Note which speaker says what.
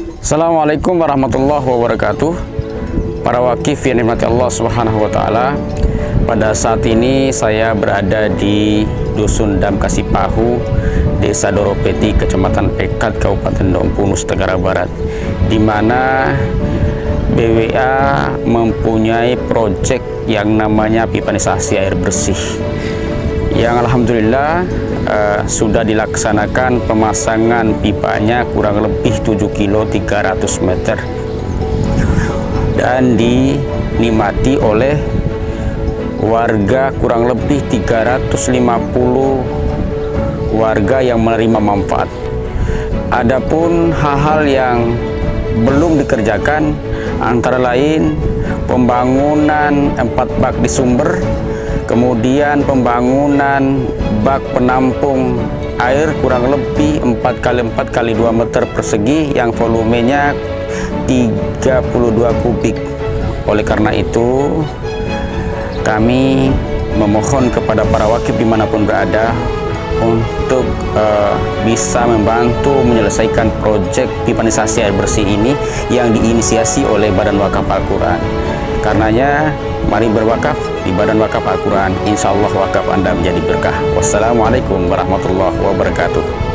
Speaker 1: Assalamualaikum warahmatullahi wabarakatuh. Para wakif yang dimati Allah subhanahu wa ta'ala Pada saat ini saya berada di Dusun Dam Kasipahu Desa Doropeti, Kecamatan Pekat, Kabupaten Dompu, Nusa Tenggara Barat di mana BWA mempunyai proyek yang namanya pipanisasi air bersih yang Alhamdulillah uh, sudah dilaksanakan pemasangan pipanya kurang lebih 7 kilo 300 meter. Dan dinikmati oleh warga kurang lebih 350 warga yang menerima manfaat. Adapun hal-hal yang belum dikerjakan antara lain pembangunan empat bak di sumber kemudian pembangunan bak penampung air kurang lebih 4 kali 4 kali 2 meter persegi yang volumenya 32 kubik. Oleh karena itu kami memohon kepada para wakil di mana pun berada untuk uh, bisa membantu menyelesaikan proyek pipanisasi air bersih ini yang diinisiasi oleh Badan Wakaf Al-Quran. Karenanya mari berwakaf di Badan Wakaf Al-Quran. Insya Allah wakaf Anda menjadi berkah. Wassalamualaikum warahmatullahi wabarakatuh.